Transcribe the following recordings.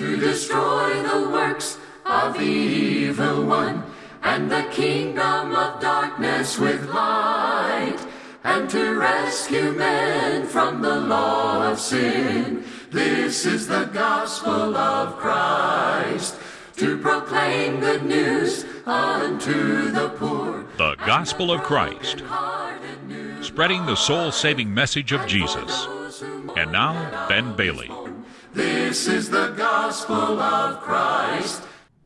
to destroy the works of the evil one and the kingdom of darkness with light and to rescue men from the law of sin. This is the gospel of Christ to proclaim good news unto the poor. The Gospel of Christ, spreading the soul saving message of Jesus. And now, Ben Bailey. This is the gospel of Christ.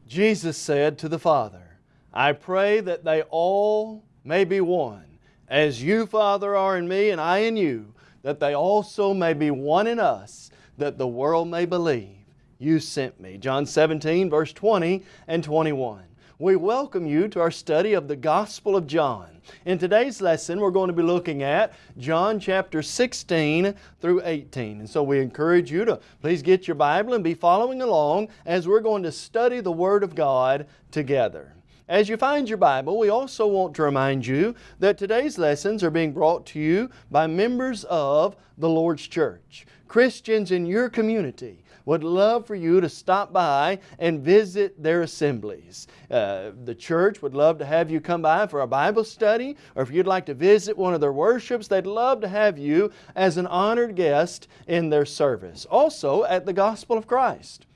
Jesus said to the Father, I pray that they all may be one, as you, Father, are in me and I in you, that they also may be one in us, that the world may believe you sent me. John 17, verse 20 and 21. We welcome you to our study of the Gospel of John. In today's lesson, we're going to be looking at John chapter 16 through 18. And so we encourage you to please get your Bible and be following along as we're going to study the Word of God together. As you find your Bible, we also want to remind you that today's lessons are being brought to you by members of the Lord's Church, Christians in your community would love for you to stop by and visit their assemblies. Uh, the church would love to have you come by for a Bible study, or if you'd like to visit one of their worships, they'd love to have you as an honored guest in their service. Also at the Gospel of Christ.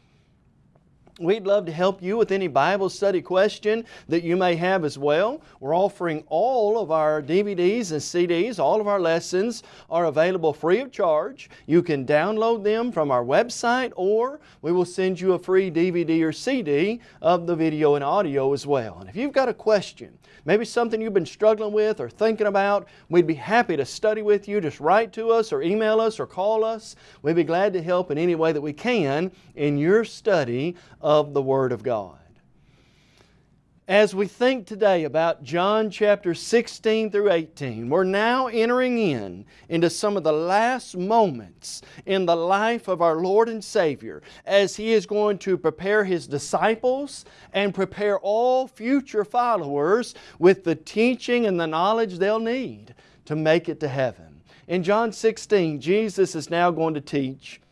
We'd love to help you with any Bible study question that you may have as well. We're offering all of our DVDs and CDs. All of our lessons are available free of charge. You can download them from our website or we will send you a free DVD or CD of the video and audio as well. And if you've got a question, maybe something you've been struggling with or thinking about, we'd be happy to study with you. Just write to us or email us or call us. We'd be glad to help in any way that we can in your study of the Word of God. As we think today about John chapter 16 through 18, we're now entering in into some of the last moments in the life of our Lord and Savior as He is going to prepare His disciples and prepare all future followers with the teaching and the knowledge they'll need to make it to heaven. In John 16, Jesus is now going to teach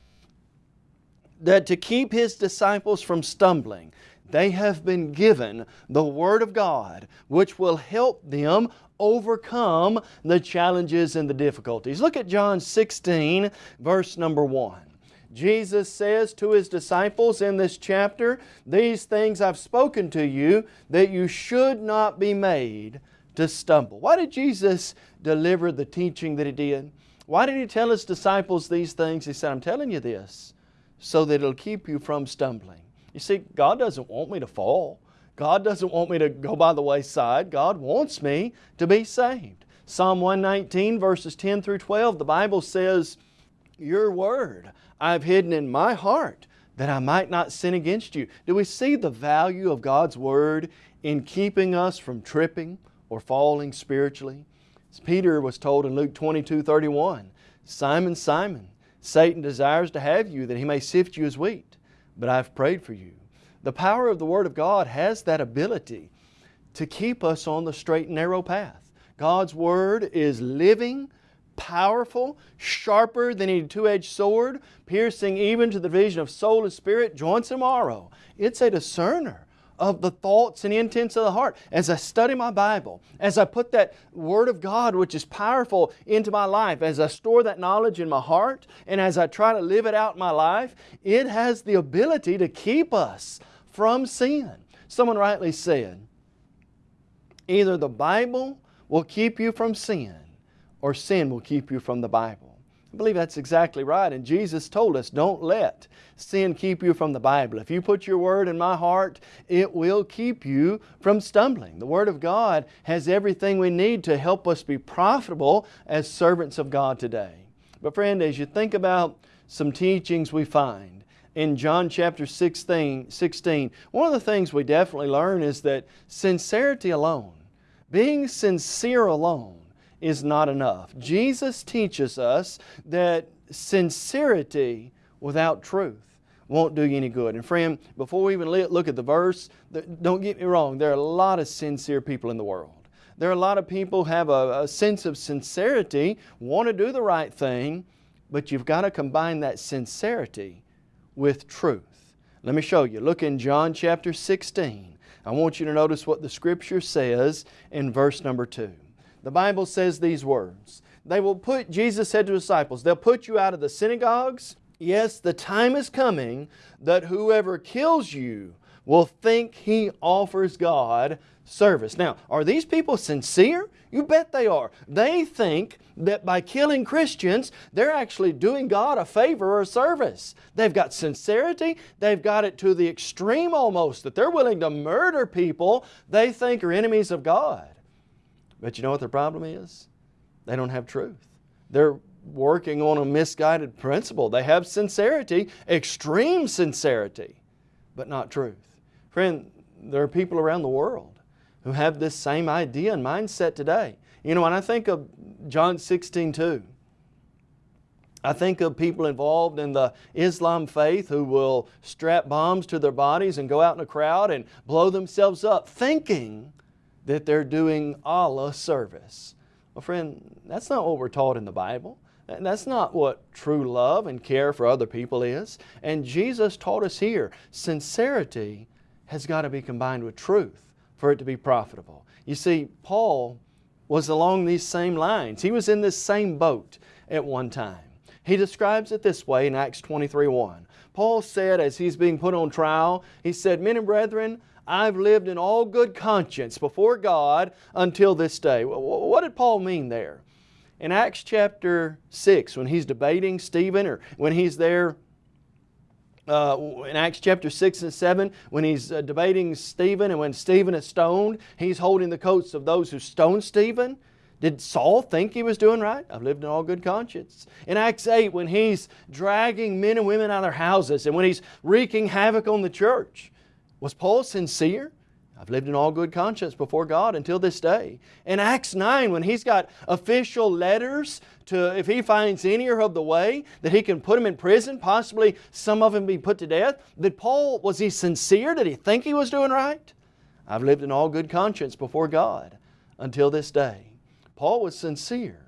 that to keep His disciples from stumbling, they have been given the Word of God which will help them overcome the challenges and the difficulties. Look at John 16 verse number 1. Jesus says to His disciples in this chapter, These things I've spoken to you that you should not be made to stumble. Why did Jesus deliver the teaching that He did? Why did He tell His disciples these things? He said, I'm telling you this so that it'll keep you from stumbling. You see, God doesn't want me to fall. God doesn't want me to go by the wayside. God wants me to be saved. Psalm 119 verses 10 through 12, the Bible says, Your word I've hidden in my heart that I might not sin against you. Do we see the value of God's Word in keeping us from tripping or falling spiritually? As Peter was told in Luke 22, 31, Simon, Simon, Satan desires to have you that he may sift you as wheat, but I've prayed for you. The power of the Word of God has that ability to keep us on the straight and narrow path. God's Word is living, powerful, sharper than any two-edged sword, piercing even to the division of soul and spirit, joints and marrow. It's a discerner of the thoughts and intents of the heart. As I study my Bible, as I put that Word of God, which is powerful, into my life, as I store that knowledge in my heart, and as I try to live it out in my life, it has the ability to keep us from sin. Someone rightly said, either the Bible will keep you from sin, or sin will keep you from the Bible. I believe that's exactly right. And Jesus told us, don't let sin keep you from the Bible. If you put your Word in my heart, it will keep you from stumbling. The Word of God has everything we need to help us be profitable as servants of God today. But friend, as you think about some teachings we find in John chapter 16, 16 one of the things we definitely learn is that sincerity alone, being sincere alone, is not enough. Jesus teaches us that sincerity without truth won't do you any good. And friend, before we even look at the verse, don't get me wrong, there are a lot of sincere people in the world. There are a lot of people who have a, a sense of sincerity, want to do the right thing, but you've got to combine that sincerity with truth. Let me show you. Look in John chapter 16. I want you to notice what the Scripture says in verse number 2. The Bible says these words. They will put, Jesus said to the disciples, they'll put you out of the synagogues. Yes, the time is coming that whoever kills you will think he offers God service. Now, are these people sincere? You bet they are. They think that by killing Christians, they're actually doing God a favor or service. They've got sincerity. They've got it to the extreme almost that they're willing to murder people they think are enemies of God. But you know what their problem is? They don't have truth. They're working on a misguided principle. They have sincerity, extreme sincerity, but not truth. Friend, there are people around the world who have this same idea and mindset today. You know, when I think of John 16, 2, I think of people involved in the Islam faith who will strap bombs to their bodies and go out in a crowd and blow themselves up thinking that they're doing Allah service. Well friend, that's not what we're taught in the Bible. That's not what true love and care for other people is. And Jesus taught us here, sincerity has got to be combined with truth for it to be profitable. You see, Paul was along these same lines. He was in this same boat at one time. He describes it this way in Acts 23.1. Paul said as he's being put on trial, he said, Men and brethren, I've lived in all good conscience before God until this day. What did Paul mean there? In Acts chapter 6, when he's debating Stephen or when he's there uh, in Acts chapter 6 and 7, when he's uh, debating Stephen and when Stephen is stoned, he's holding the coats of those who stoned Stephen. Did Saul think he was doing right? I've lived in all good conscience. In Acts 8, when he's dragging men and women out of their houses and when he's wreaking havoc on the church, was Paul sincere? I've lived in all good conscience before God until this day. In Acts 9, when he's got official letters to, if he finds any of the way, that he can put them in prison, possibly some of them be put to death, did Paul, was he sincere? Did he think he was doing right? I've lived in all good conscience before God until this day. Paul was sincere,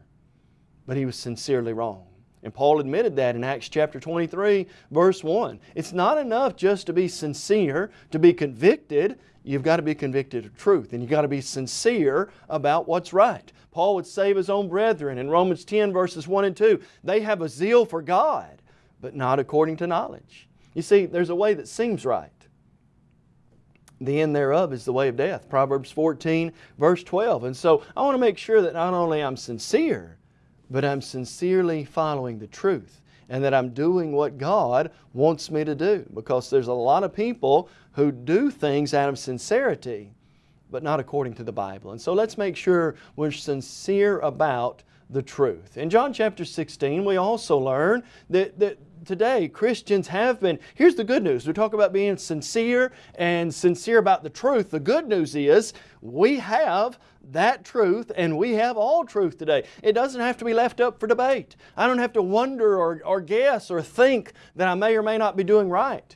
but he was sincerely wrong. And Paul admitted that in Acts chapter 23, verse 1. It's not enough just to be sincere, to be convicted you've got to be convicted of truth and you've got to be sincere about what's right. Paul would save his own brethren in Romans 10 verses 1 and 2. They have a zeal for God, but not according to knowledge. You see, there's a way that seems right. The end thereof is the way of death. Proverbs 14 verse 12. And so I want to make sure that not only I'm sincere, but I'm sincerely following the truth and that I'm doing what God wants me to do. Because there's a lot of people who do things out of sincerity, but not according to the Bible. And so let's make sure we're sincere about the truth. In John chapter 16, we also learn that, that today Christians have been, here's the good news. We talk about being sincere and sincere about the truth. The good news is we have that truth and we have all truth today. It doesn't have to be left up for debate. I don't have to wonder or, or guess or think that I may or may not be doing right.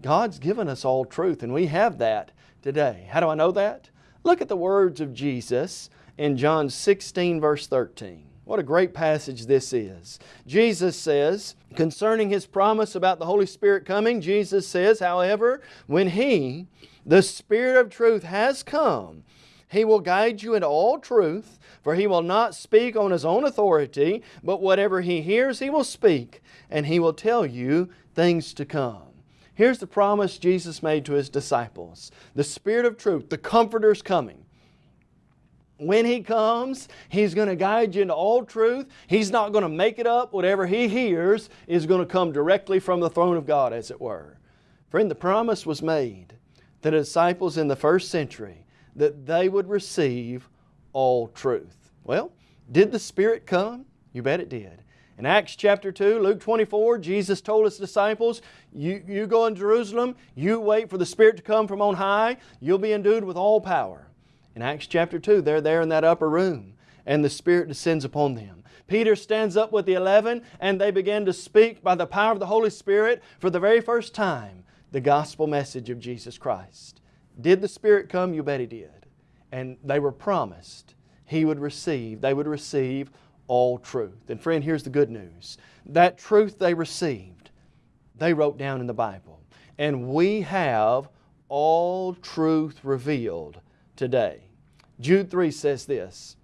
God's given us all truth and we have that today. How do I know that? Look at the words of Jesus in John 16 verse 13. What a great passage this is. Jesus says, concerning His promise about the Holy Spirit coming, Jesus says, however, when He, the Spirit of truth, has come, He will guide you into all truth, for He will not speak on His own authority, but whatever He hears He will speak, and He will tell you things to come. Here's the promise Jesus made to His disciples. The Spirit of truth, the Comforter is coming when He comes, He's going to guide you into all truth. He's not going to make it up. Whatever He hears is going to come directly from the throne of God, as it were. Friend, the promise was made to the disciples in the first century that they would receive all truth. Well, did the Spirit come? You bet it did. In Acts chapter 2, Luke 24, Jesus told His disciples, you, you go in Jerusalem, you wait for the Spirit to come from on high, you'll be endued with all power. In Acts chapter 2, they're there in that upper room and the Spirit descends upon them. Peter stands up with the eleven and they begin to speak by the power of the Holy Spirit for the very first time the gospel message of Jesus Christ. Did the Spirit come? You bet He did. And they were promised He would receive, they would receive all truth. And friend, here's the good news. That truth they received, they wrote down in the Bible. and we have all truth revealed today. Jude 3 says this,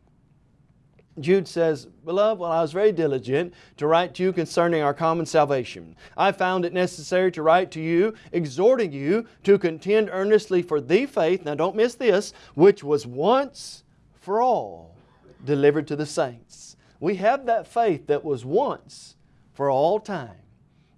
Jude says, Beloved, while I was very diligent to write to you concerning our common salvation, I found it necessary to write to you, exhorting you to contend earnestly for the faith, now don't miss this, which was once for all delivered to the saints. We have that faith that was once for all time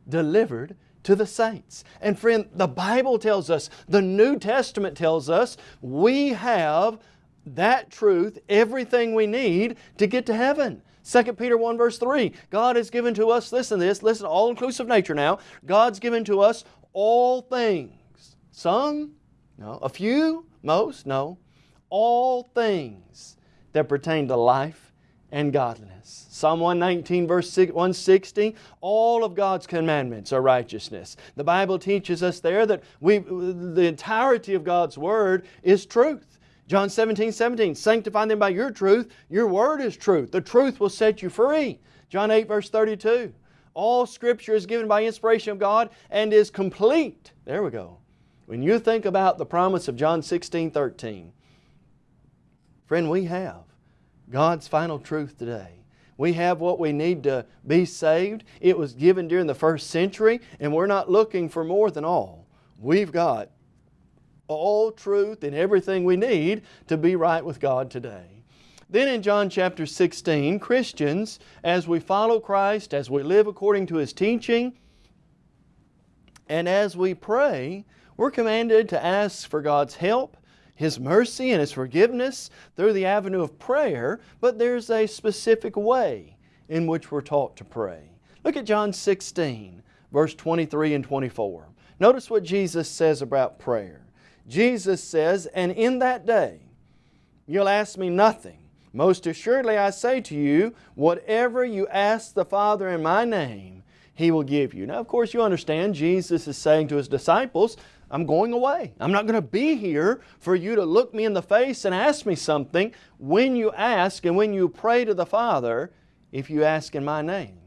delivered to the saints. And friend, the Bible tells us, the New Testament tells us, we have that truth, everything we need to get to heaven. 2 Peter 1 verse 3, God has given to us, listen to this, listen all-inclusive nature now, God's given to us all things. Some? No. A few? Most? No. All things that pertain to life and godliness. Psalm 119 verse 160, all of God's commandments are righteousness. The Bible teaches us there that we, the entirety of God's Word is truth. John 17, 17, sanctify them by your truth. Your word is truth. The truth will set you free. John 8, verse 32. All Scripture is given by inspiration of God and is complete. There we go. When you think about the promise of John 16, 13, friend, we have God's final truth today. We have what we need to be saved. It was given during the first century and we're not looking for more than all. We've got all truth and everything we need to be right with God today. Then in John chapter 16, Christians, as we follow Christ, as we live according to His teaching, and as we pray, we're commanded to ask for God's help, His mercy and His forgiveness through the avenue of prayer, but there's a specific way in which we're taught to pray. Look at John 16, verse 23 and 24. Notice what Jesus says about prayer. Jesus says, And in that day you'll ask me nothing. Most assuredly I say to you, whatever you ask the Father in my name, He will give you. Now of course you understand Jesus is saying to His disciples, I'm going away. I'm not going to be here for you to look me in the face and ask me something. When you ask and when you pray to the Father, if you ask in my name,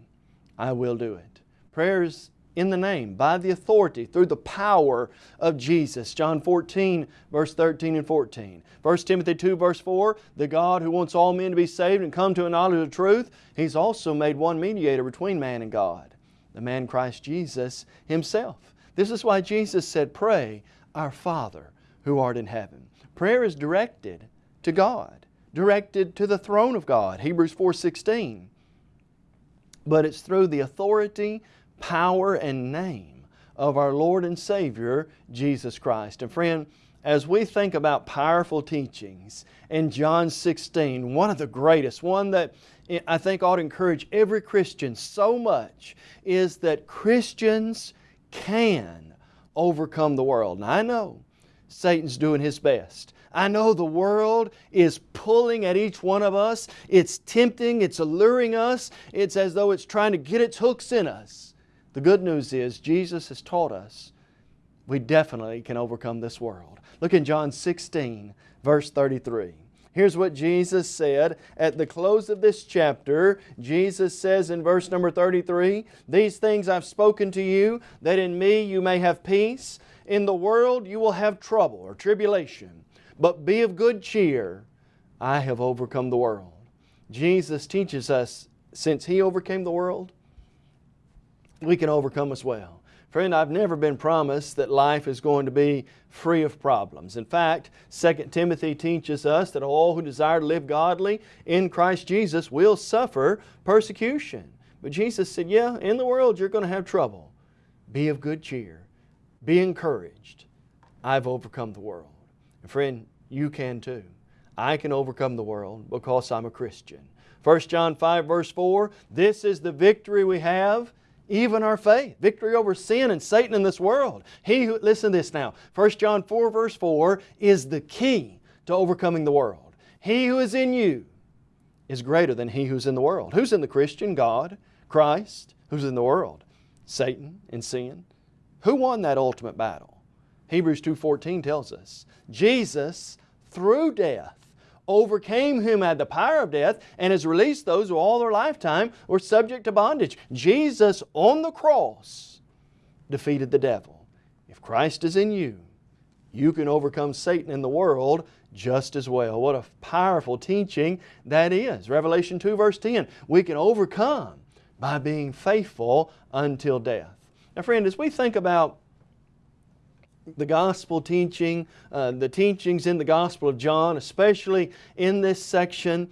I will do it. Prayers in the name, by the authority, through the power of Jesus. John 14, verse 13 and 14. 1 Timothy 2, verse 4, the God who wants all men to be saved and come to a knowledge of the truth, He's also made one mediator between man and God, the man Christ Jesus Himself. This is why Jesus said, pray, our Father who art in heaven. Prayer is directed to God, directed to the throne of God, Hebrews 4, 16. But it's through the authority, power and name of our Lord and Savior, Jesus Christ. And friend, as we think about powerful teachings in John 16, one of the greatest, one that I think ought to encourage every Christian so much, is that Christians can overcome the world. And I know Satan's doing his best. I know the world is pulling at each one of us. It's tempting, it's alluring us. It's as though it's trying to get its hooks in us. The good news is Jesus has taught us we definitely can overcome this world. Look in John 16, verse 33. Here's what Jesus said at the close of this chapter. Jesus says in verse number 33, These things I've spoken to you, that in me you may have peace. In the world you will have trouble or tribulation, but be of good cheer. I have overcome the world. Jesus teaches us, since He overcame the world, we can overcome as well. Friend, I've never been promised that life is going to be free of problems. In fact, 2 Timothy teaches us that all who desire to live godly in Christ Jesus will suffer persecution. But Jesus said, yeah, in the world you're going to have trouble. Be of good cheer. Be encouraged. I've overcome the world. And friend, you can too. I can overcome the world because I'm a Christian. 1 John 5 verse 4, this is the victory we have even our faith. Victory over sin and Satan in this world. He who, listen to this now, 1 John 4 verse 4 is the key to overcoming the world. He who is in you is greater than he who's in the world. Who's in the Christian? God, Christ. Who's in the world? Satan and sin. Who won that ultimate battle? Hebrews 2.14 tells us, Jesus, through death, overcame whom had the power of death and has released those who all their lifetime were subject to bondage. Jesus on the cross defeated the devil. If Christ is in you, you can overcome Satan in the world just as well. What a powerful teaching that is. Revelation 2 verse 10, we can overcome by being faithful until death. Now friend, as we think about the gospel teaching, uh, the teachings in the Gospel of John, especially in this section,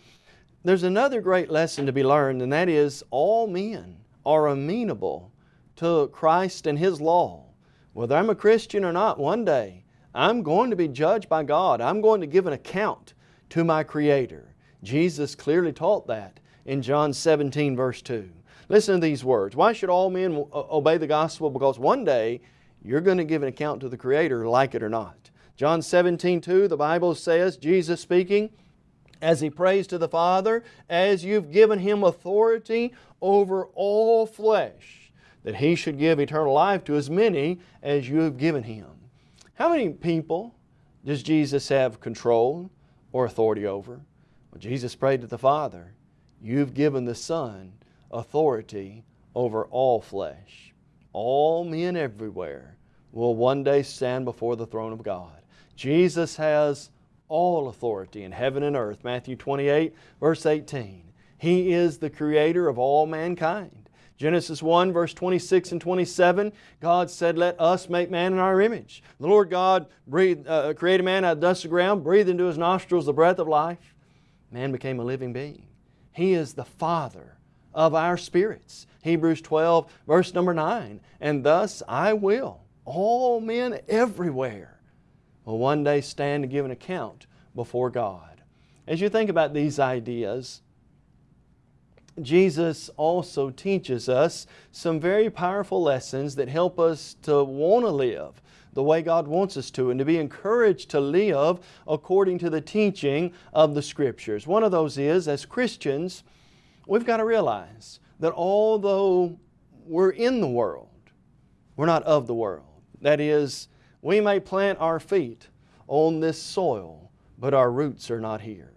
there's another great lesson to be learned, and that is all men are amenable to Christ and His law. Whether I'm a Christian or not, one day I'm going to be judged by God. I'm going to give an account to my Creator. Jesus clearly taught that in John 17 verse 2. Listen to these words. Why should all men obey the gospel? Because one day you're going to give an account to the Creator, like it or not. John 17, 2, the Bible says, Jesus speaking, as He prays to the Father, as you've given Him authority over all flesh, that He should give eternal life to as many as you have given Him. How many people does Jesus have control or authority over? Well, Jesus prayed to the Father, You've given the Son authority over all flesh. All men everywhere will one day stand before the throne of God. Jesus has all authority in heaven and earth. Matthew 28 verse 18. He is the creator of all mankind. Genesis 1 verse 26 and 27, God said, Let us make man in our image. The Lord God breathed, uh, created man out of dust of the ground, breathed into his nostrils the breath of life. Man became a living being. He is the Father of our spirits. Hebrews 12 verse number 9, And thus I will, all men everywhere, will one day stand to give an account before God. As you think about these ideas, Jesus also teaches us some very powerful lessons that help us to want to live the way God wants us to and to be encouraged to live according to the teaching of the Scriptures. One of those is, as Christians, we've got to realize that although we're in the world, we're not of the world. That is, we may plant our feet on this soil, but our roots are not here.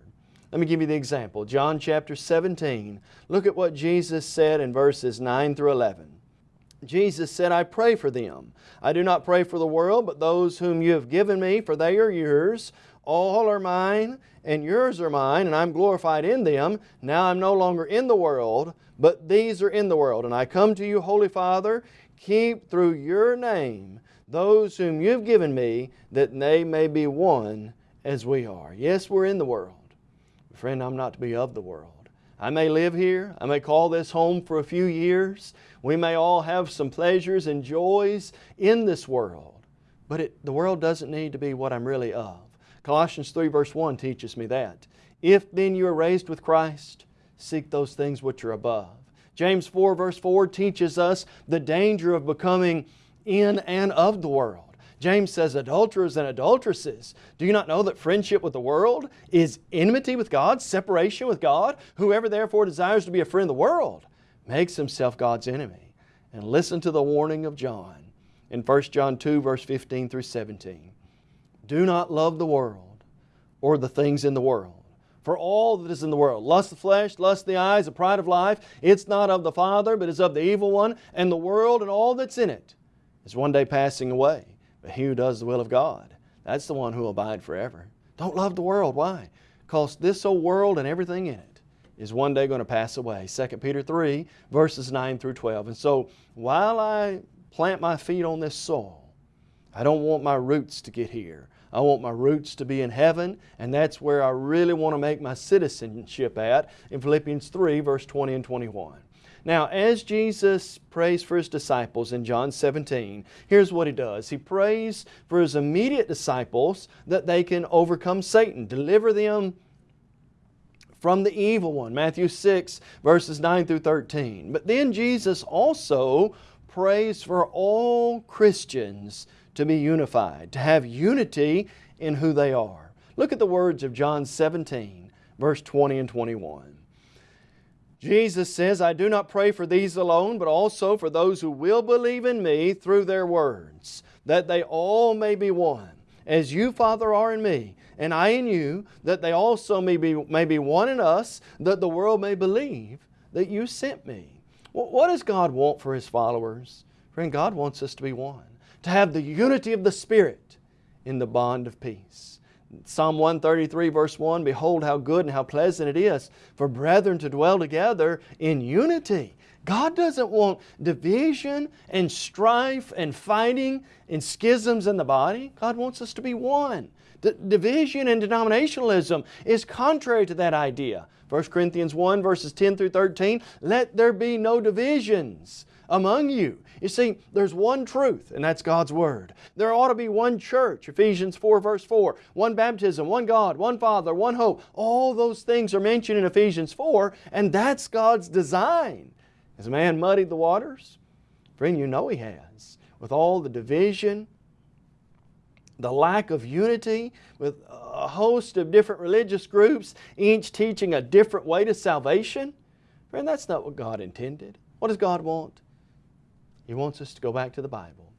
Let me give you the example. John chapter 17. Look at what Jesus said in verses 9 through 11. Jesus said, I pray for them. I do not pray for the world, but those whom you have given me, for they are yours. All are mine, and yours are mine, and I'm glorified in them. Now I'm no longer in the world, but these are in the world. And I come to you, Holy Father, keep through your name those whom you've given me, that they may be one as we are. Yes, we're in the world. Friend, I'm not to be of the world. I may live here. I may call this home for a few years. We may all have some pleasures and joys in this world. But it, the world doesn't need to be what I'm really of. Colossians 3 verse 1 teaches me that. If then you are raised with Christ, seek those things which are above. James 4 verse 4 teaches us the danger of becoming in and of the world. James says, adulterers and adulteresses, do you not know that friendship with the world is enmity with God, separation with God? Whoever therefore desires to be a friend of the world makes himself God's enemy. And listen to the warning of John in 1 John 2 verse 15 through 17. Do not love the world or the things in the world. For all that is in the world, lust of the flesh, lust of the eyes, the pride of life, it's not of the Father, but is of the evil one, and the world and all that's in it is one day passing away. But he who does the will of God, that's the one who will abide forever. Don't love the world. Why? Because this old world and everything in it is one day going to pass away. 2 Peter 3 verses 9 through 12. And so while I plant my feet on this soil, I don't want my roots to get here. I want my roots to be in heaven, and that's where I really want to make my citizenship at in Philippians 3 verse 20 and 21. Now, as Jesus prays for His disciples in John 17, here's what He does. He prays for His immediate disciples that they can overcome Satan, deliver them from the evil one. Matthew 6 verses 9 through 13. But then Jesus also prays for all Christians to be unified, to have unity in who they are. Look at the words of John 17 verse 20 and 21. Jesus says, I do not pray for these alone, but also for those who will believe in me through their words, that they all may be one. As you, Father, are in me, and I in you, that they also may be, may be one in us, that the world may believe that you sent me. What does God want for His followers? Friend, God wants us to be one. To have the unity of the Spirit in the bond of peace. Psalm 133 verse 1, Behold how good and how pleasant it is for brethren to dwell together in unity. God doesn't want division and strife and fighting and schisms in the body. God wants us to be one. The division and denominationalism is contrary to that idea. 1 Corinthians 1 verses 10 through 13, let there be no divisions among you. You see, there's one truth, and that's God's Word. There ought to be one church, Ephesians 4 verse 4, one baptism, one God, one Father, one hope. All those things are mentioned in Ephesians 4, and that's God's design. Has man muddied the waters? Friend, you know he has. With all the division, the lack of unity, with a host of different religious groups, each teaching a different way to salvation. Friend, that's not what God intended. What does God want? He wants us to go back to the Bible.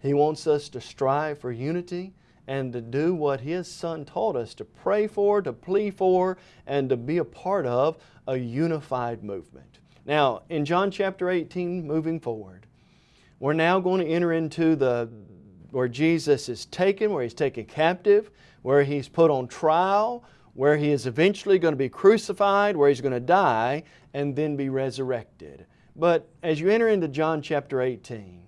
He wants us to strive for unity and to do what His Son taught us to pray for, to plead for, and to be a part of a unified movement. Now, in John chapter 18, moving forward, we're now going to enter into the where Jesus is taken, where He's taken captive, where He's put on trial, where He is eventually going to be crucified, where He's going to die, and then be resurrected. But as you enter into John chapter 18,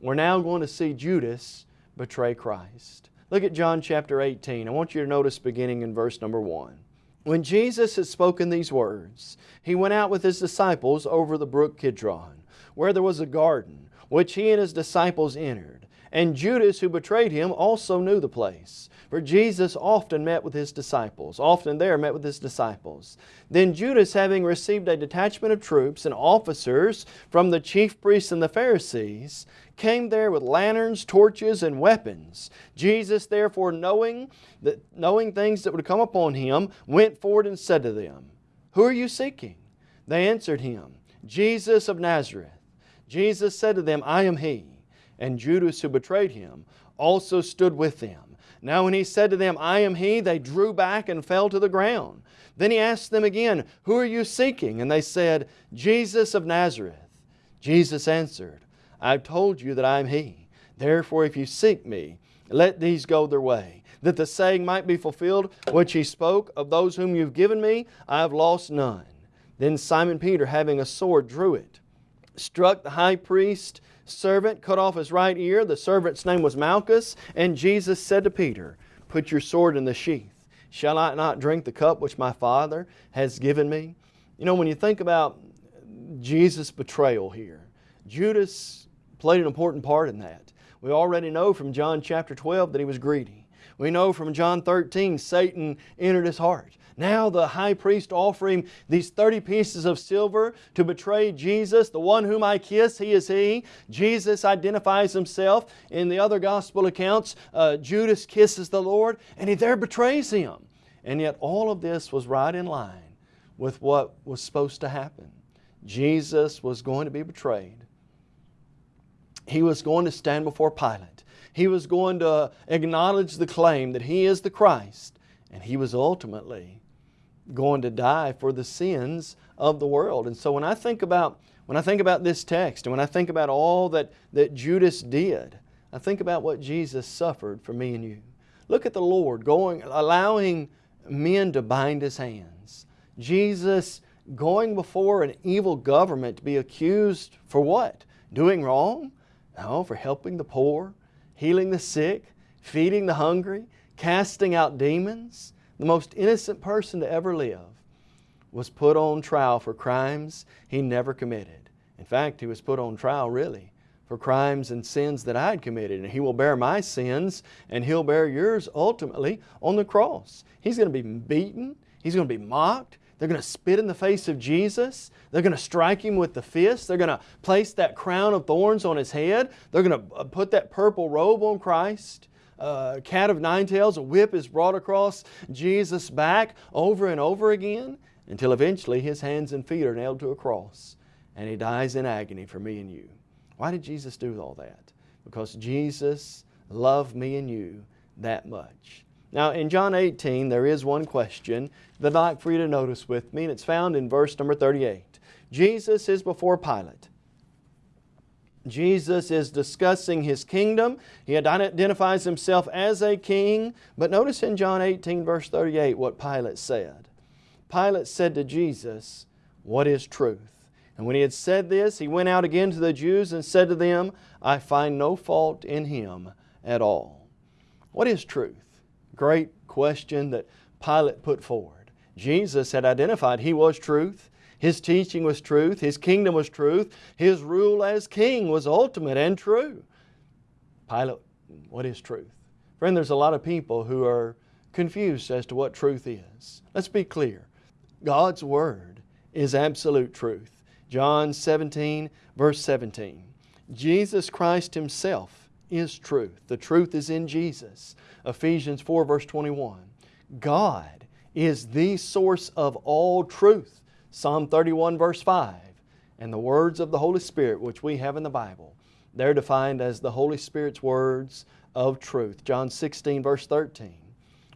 we're now going to see Judas betray Christ. Look at John chapter 18. I want you to notice beginning in verse number 1. When Jesus had spoken these words, He went out with His disciples over the brook Kidron, where there was a garden, which He and His disciples entered. And Judas, who betrayed Him, also knew the place. For Jesus often met with His disciples, often there met with His disciples. Then Judas, having received a detachment of troops and officers from the chief priests and the Pharisees, came there with lanterns, torches, and weapons. Jesus, therefore, knowing, that, knowing things that would come upon him, went forward and said to them, Who are you seeking? They answered him, Jesus of Nazareth. Jesus said to them, I am He. And Judas, who betrayed Him, also stood with them. Now when he said to them, I am he, they drew back and fell to the ground. Then he asked them again, Who are you seeking? And they said, Jesus of Nazareth. Jesus answered, I've told you that I am he. Therefore if you seek me, let these go their way. That the saying might be fulfilled, which he spoke, Of those whom you've given me, I have lost none. Then Simon Peter, having a sword, drew it, struck the high priest, servant cut off his right ear. The servant's name was Malchus. And Jesus said to Peter, Put your sword in the sheath. Shall I not drink the cup which my Father has given me? You know, when you think about Jesus' betrayal here, Judas played an important part in that. We already know from John chapter 12 that he was greedy. We know from John 13 Satan entered his heart. Now the high priest offering these 30 pieces of silver to betray Jesus, the one whom I kiss, he is he. Jesus identifies himself. In the other gospel accounts, uh, Judas kisses the Lord and he there betrays him. And yet all of this was right in line with what was supposed to happen. Jesus was going to be betrayed. He was going to stand before Pilate. He was going to acknowledge the claim that He is the Christ. And He was ultimately going to die for the sins of the world. And so when I think about when I think about this text and when I think about all that, that Judas did, I think about what Jesus suffered for me and you. Look at the Lord going, allowing men to bind His hands. Jesus going before an evil government to be accused for what? Doing wrong? No, for helping the poor, healing the sick, feeding the hungry, casting out demons the most innocent person to ever live, was put on trial for crimes he never committed. In fact, he was put on trial really for crimes and sins that I had committed. And He will bear my sins and He'll bear yours ultimately on the cross. He's going to be beaten. He's going to be mocked. They're going to spit in the face of Jesus. They're going to strike Him with the fist. They're going to place that crown of thorns on His head. They're going to uh, put that purple robe on Christ uh, cat of nine tails, a whip is brought across Jesus' back over and over again until eventually His hands and feet are nailed to a cross and He dies in agony for me and you. Why did Jesus do all that? Because Jesus loved me and you that much. Now in John 18 there is one question that I'd like for you to notice with me and it's found in verse number 38. Jesus is before Pilate. Jesus is discussing his kingdom. He identifies himself as a king. But notice in John 18, verse 38, what Pilate said. Pilate said to Jesus, What is truth? And when he had said this, he went out again to the Jews and said to them, I find no fault in him at all. What is truth? Great question that Pilate put forward. Jesus had identified He was truth. His teaching was truth. His kingdom was truth. His rule as king was ultimate and true. Pilate, what is truth? Friend, there's a lot of people who are confused as to what truth is. Let's be clear. God's Word is absolute truth. John 17, verse 17. Jesus Christ Himself is truth. The truth is in Jesus. Ephesians 4, verse 21. God is the source of all truth. Psalm 31 verse 5. And the words of the Holy Spirit which we have in the Bible, they're defined as the Holy Spirit's words of truth. John 16 verse 13.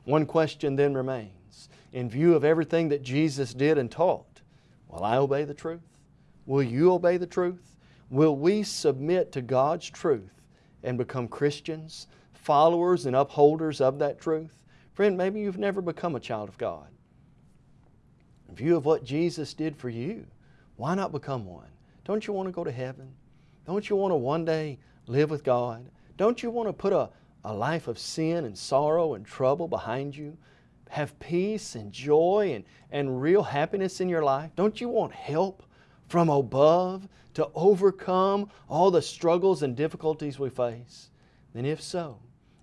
One question then remains. In view of everything that Jesus did and taught, will I obey the truth? Will you obey the truth? Will we submit to God's truth and become Christians, followers and upholders of that truth? Friend, maybe you've never become a child of God. In view of what Jesus did for you, why not become one? Don't you want to go to heaven? Don't you want to one day live with God? Don't you want to put a, a life of sin and sorrow and trouble behind you? Have peace and joy and, and real happiness in your life? Don't you want help from above to overcome all the struggles and difficulties we face? Then if so,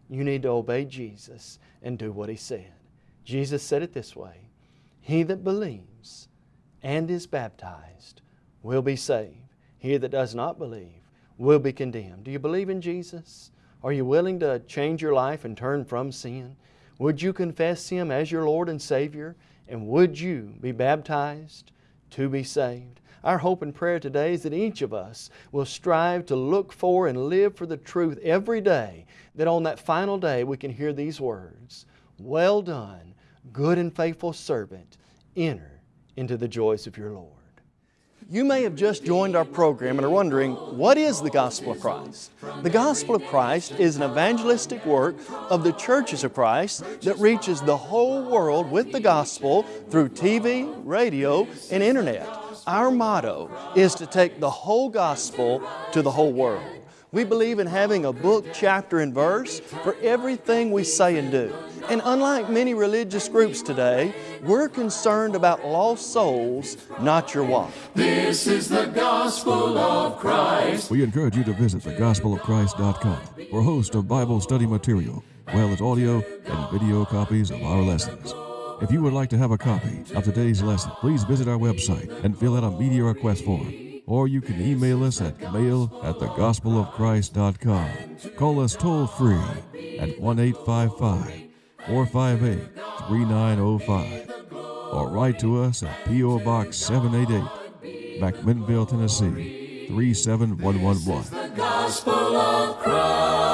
you need to obey Jesus and do what He said. Jesus said it this way, He that believes and is baptized will be saved. He that does not believe will be condemned. Do you believe in Jesus? Are you willing to change your life and turn from sin? Would you confess Him as your Lord and Savior? And would you be baptized to be saved? Our hope and prayer today is that each of us will strive to look for and live for the truth every day, that on that final day we can hear these words, Well done, good and faithful servant, enter into the joys of your Lord. You may have just joined our program and are wondering, what is the Gospel of Christ? The Gospel of Christ is an evangelistic work of the churches of Christ that reaches the whole world with the Gospel through TV, radio, and Internet. Our motto is to take the whole gospel to the whole world. We believe in having a book, chapter, and verse for everything we say and do. And unlike many religious groups today, we're concerned about lost souls, not your wife. This is the gospel of Christ. We encourage you to visit thegospelofchrist.com for a host of Bible study material, as well as audio and video copies of our lessons. If you would like to have a copy of today's lesson, please visit our website and fill out a media request form. Or you can email us at mail at thegospelofchrist.com. Call us toll free at 1 855 458 3905. Or write to us at P.O. Box 788, McMinnville, Tennessee 37111.